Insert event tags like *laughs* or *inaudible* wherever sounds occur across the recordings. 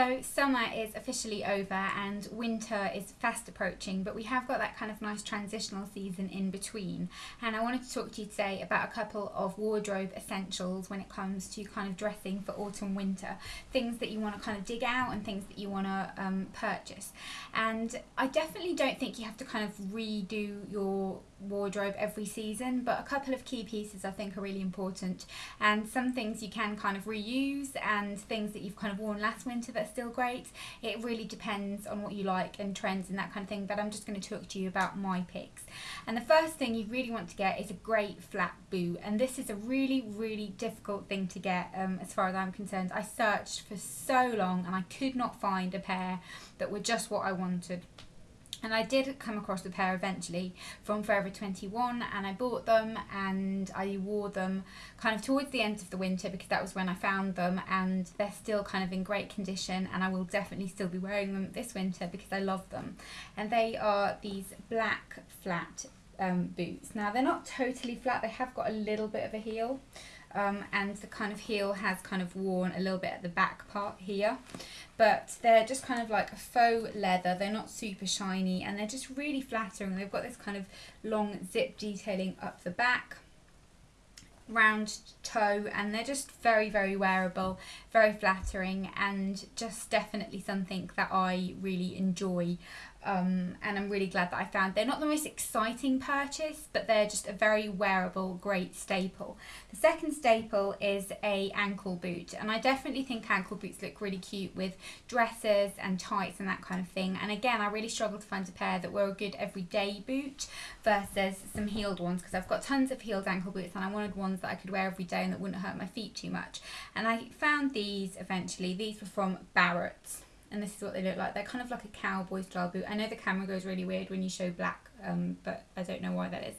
So summer is officially over and winter is fast approaching, but we have got that kind of nice transitional season in between. And I wanted to talk to you today about a couple of wardrobe essentials when it comes to kind of dressing for autumn winter. Things that you want to kind of dig out and things that you want to um, purchase. And I definitely don't think you have to kind of redo your wardrobe every season, but a couple of key pieces I think are really important. And some things you can kind of reuse and things that you've kind of worn last winter that's still great. It really depends on what you like and trends and that kind of thing, but I'm just going to talk to you about my picks. And the first thing you really want to get is a great flat boot, and this is a really, really difficult thing to get um, as far as I'm concerned. I searched for so long and I could not find a pair that were just what I wanted and I did come across a pair eventually from Forever 21 and I bought them and I wore them kind of towards the end of the winter because that was when I found them and they're still kind of in great condition and I will definitely still be wearing them this winter because I love them. And they are these black flat um, boots. Now they're not totally flat they have got a little bit of a heel um, and the kind of heel has kind of worn a little bit at the back part here. But they're just kind of like a faux leather. They're not super shiny and they're just really flattering. They've got this kind of long zip detailing up the back round toe and they're just very very wearable very flattering and just definitely something that I really enjoy um, and I'm really glad that I found they're not the most exciting purchase but they're just a very wearable great staple. The second staple is a ankle boot and I definitely think ankle boots look really cute with dresses and tights and that kind of thing. And again I really struggled to find a pair that were a good everyday boot versus some heeled ones because I've got tons of heeled ankle boots and I wanted ones that I could wear every day and that wouldn't hurt my feet too much. And I found these eventually. These were from Barratts and this is what they look like. They're kind of like a cowboy style boot. I know the camera goes really weird when you show black, um, but I don't know why that is.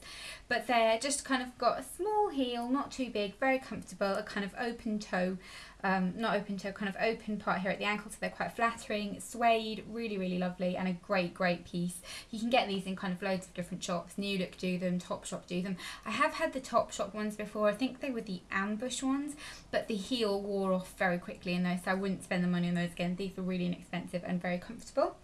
But they're just kind of got a small heel, not too big, very comfortable, a kind of open toe um, not open toe, kind of open part here at the ankle, so they're quite flattering, suede, really, really lovely, and a great, great piece. You can get these in kind of loads of different shops. New Look do them, Topshop do them. I have had the Topshop ones before. I think they were the ambush ones, but the heel wore off very quickly in those, so I wouldn't spend the money on those again. These were really inexpensive and very comfortable.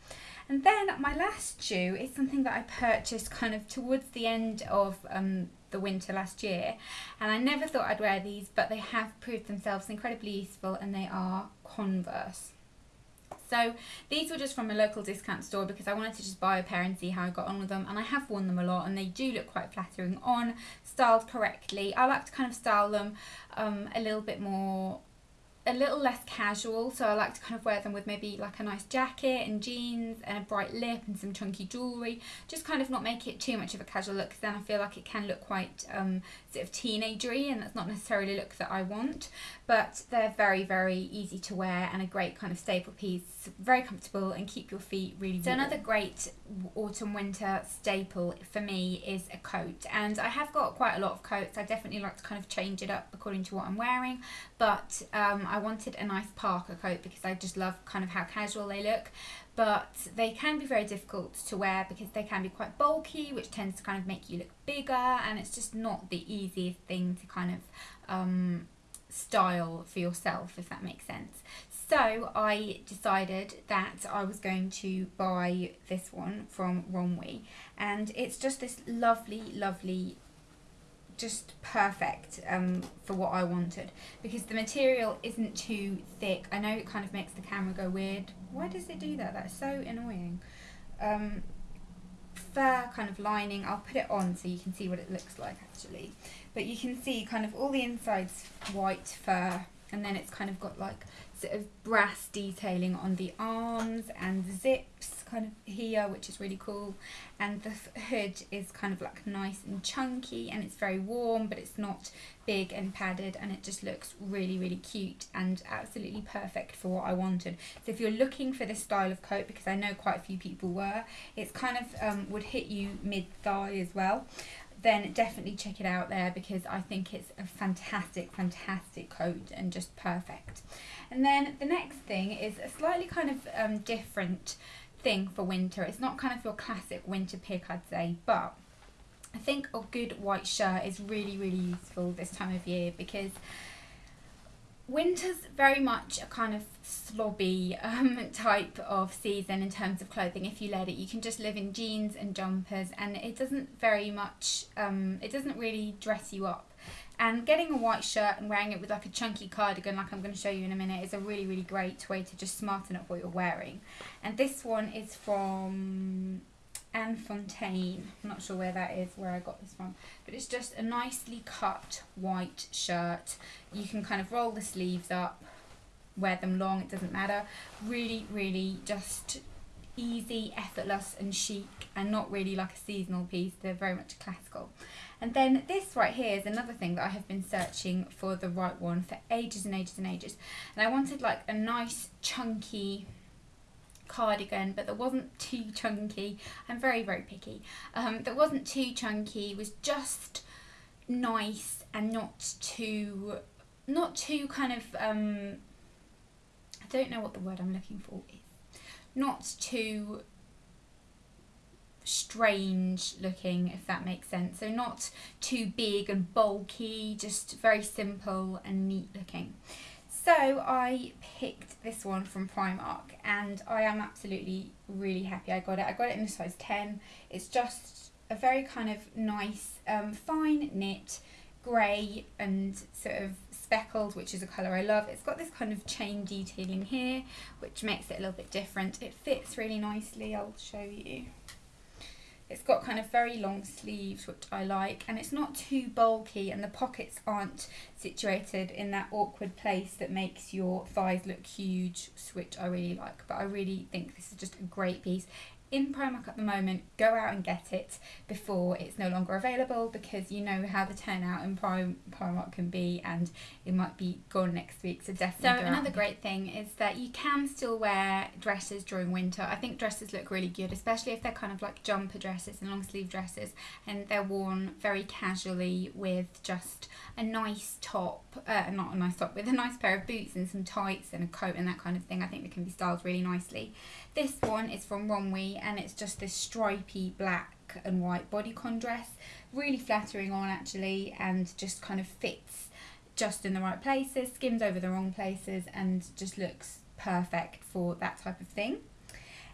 And then my last shoe is something that I purchased kind of towards the end of um, the winter last year and I never thought I'd wear these but they have proved themselves incredibly useful and they are Converse. So these were just from a local discount store because I wanted to just buy a pair and see how I got on with them and I have worn them a lot and they do look quite flattering on, styled correctly. I like to kind of style them um, a little bit more a little less casual so I like to kind of wear them with maybe like a nice jacket and jeans and a bright lip and some chunky jewellery. Just kind of not make it too much of a casual look because then I feel like it can look quite um, sort of teenagery and that's not necessarily a look that I want. But they're very very easy to wear and a great kind of staple piece. Very comfortable and keep your feet really warm. So another great autumn winter staple for me is a coat and I have got quite a lot of coats. I definitely like to kind of change it up according to what I'm wearing but um, I wanted a nice parka coat because I just love kind of how casual they look. But they can be very difficult to wear because they can be quite bulky which tends to kind of make you look bigger and it's just not the easiest thing to kind of um, style for yourself if that makes sense. So I decided that I was going to buy this one from Romwe and it's just this lovely lovely just perfect um, for what I wanted because the material isn't too thick. I know it kind of makes the camera go weird. Why does it do that? That's so annoying. Um, fur kind of lining. I'll put it on so you can see what it looks like actually. But you can see kind of all the insides white fur and then it's kind of got like sort of brass detailing on the arms and the zips kind of here which is really cool. And the hood is kind of like nice and chunky and it's very warm but it's not big and padded and it just looks really really cute and absolutely perfect for what I wanted. So if you're looking for this style of coat because I know quite a few people were it's kind of um, would hit you mid thigh as well then definitely check it out there because I think it's a fantastic, fantastic coat and just perfect. And then the next thing is a slightly kind of um, different thing for winter. It's not kind of your classic winter pick, I'd say, but I think a good white shirt is really, really useful this time of year because winter's very much a kind of slobby um, *laughs* type of season in terms of clothing. If you let it you can just live in jeans and jumpers and it doesn't very much um, it doesn't really dress you up. And getting a white shirt and wearing it with like a chunky cardigan like I'm going to show you in a minute is a really really great way to just smarten up what you're wearing. And this one is from Anne Fontaine. I'm not sure where that is, where I got this from. But it's just a nicely cut white shirt. You can kind of roll the sleeves up, wear them long, it doesn't matter. Really, really just easy, effortless and chic and not really like a seasonal piece. They're very much classical. And then this right here is another thing that I have been searching for the right one for ages and ages and ages. And I wanted like a nice chunky cardigan but that wasn't too chunky. I'm very very picky. Um, that wasn't too chunky was just nice and not too not too kind of um, I don't know what the word I'm looking for is. Not too strange looking if that makes sense. So not too big and bulky just very simple and neat looking so I picked this one from Primark and I am absolutely really happy I got it. I got it in a size 10. It's just a very kind of nice, um, fine knit, grey and sort of speckled, which is a colour I love. It's got this kind of chain detailing here, which makes it a little bit different. It fits really nicely, I'll show you. It's got kind of very long sleeves, which I like, and it's not too bulky, and the pockets aren't situated in that awkward place that makes your thighs look huge, which I really like. But I really think this is just a great piece in Primark at the moment, go out and get it before it's no longer available because you know how the turnout in Prim- Primark can be and it might be gone next week. So definitely. So another great thing is that you can still wear dresses during winter. I think dresses look really good, especially if they're kind of like jumper dresses and long sleeve dresses and they're worn very casually with just a nice top, uh, not a nice top, with a nice pair of boots and some tights and a coat and that kind of thing. I think they can be styled really nicely. This one is from Romwe and it's just this stripy black and white bodycon dress. Really flattering on actually and just kind of fits just in the right places, skims over the wrong places and just looks perfect for that type of thing.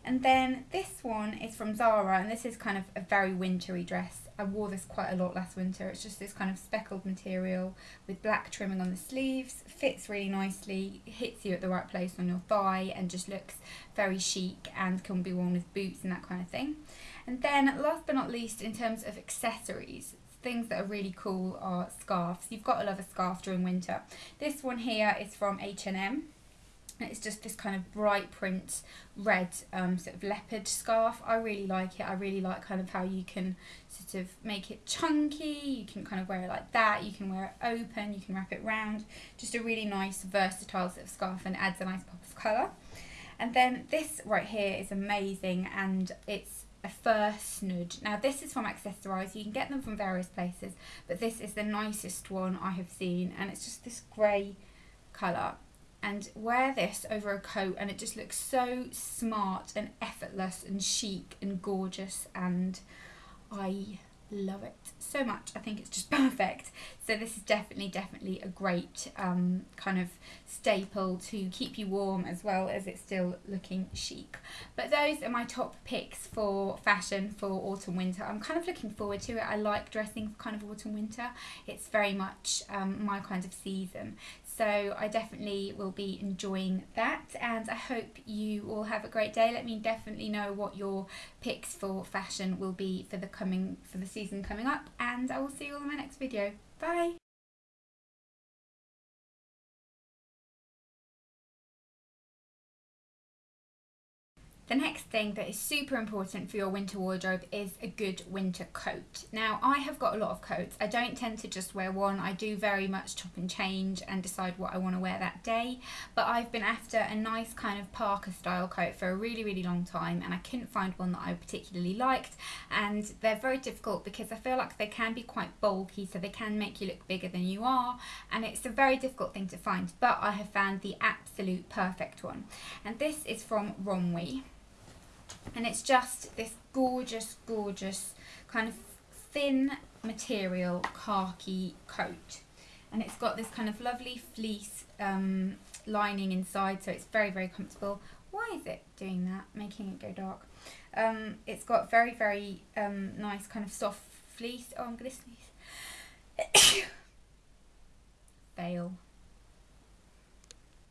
And then this one is from Zara and this is kind of a very wintry dress I wore this quite a lot last winter. It's just this kind of speckled material with black trimming on the sleeves, fits really nicely, hits you at the right place on your thigh and just looks very chic and can be worn with boots and that kind of thing. And then last but not least in terms of accessories, things that are really cool are scarves. You've got to love a scarf during winter. This one here is from H&M it's just this kind of bright print red um, sort of leopard scarf. I really like it. I really like kind of how you can sort of make it chunky. You can kind of wear it like that. You can wear it open. You can wrap it round. Just a really nice versatile sort of scarf and adds a nice pop of colour. And then this right here is amazing and it's a fur snood. Now this is from Accessorize. You can get them from various places, but this is the nicest one I have seen and it's just this grey colour and wear this over a coat and it just looks so smart and effortless and chic and gorgeous and I love it so much. I think it's just *laughs* perfect. So this is definitely, definitely a great um, kind of staple to keep you warm as well as it's still looking chic. But those are my top picks for fashion for autumn winter. I'm kind of looking forward to it. I like dressing for kind of autumn winter. It's very much um, my kind of season. So I definitely will be enjoying that and I hope you all have a great day. Let me definitely know what your picks for fashion will be for the coming for the season coming up and I will see you all in my next video. Bye! The next thing that is super important for your winter wardrobe is a good winter coat. Now I have got a lot of coats. I don't tend to just wear one. I do very much chop and change and decide what I want to wear that day. But I've been after a nice kind of parka style coat for a really really long time and I couldn't find one that I particularly liked and they're very difficult because I feel like they can be quite bulky so they can make you look bigger than you are and it's a very difficult thing to find but I have found the absolute perfect one and this is from Romwe and it's just this gorgeous gorgeous kind of thin material khaki coat. And it's got this kind of lovely fleece um, lining inside so it's very very comfortable. Why is it doing that? Making it go dark. Um, it's got very very um, nice kind of soft fleece. Oh I'm gonna sneeze. *coughs* Fail.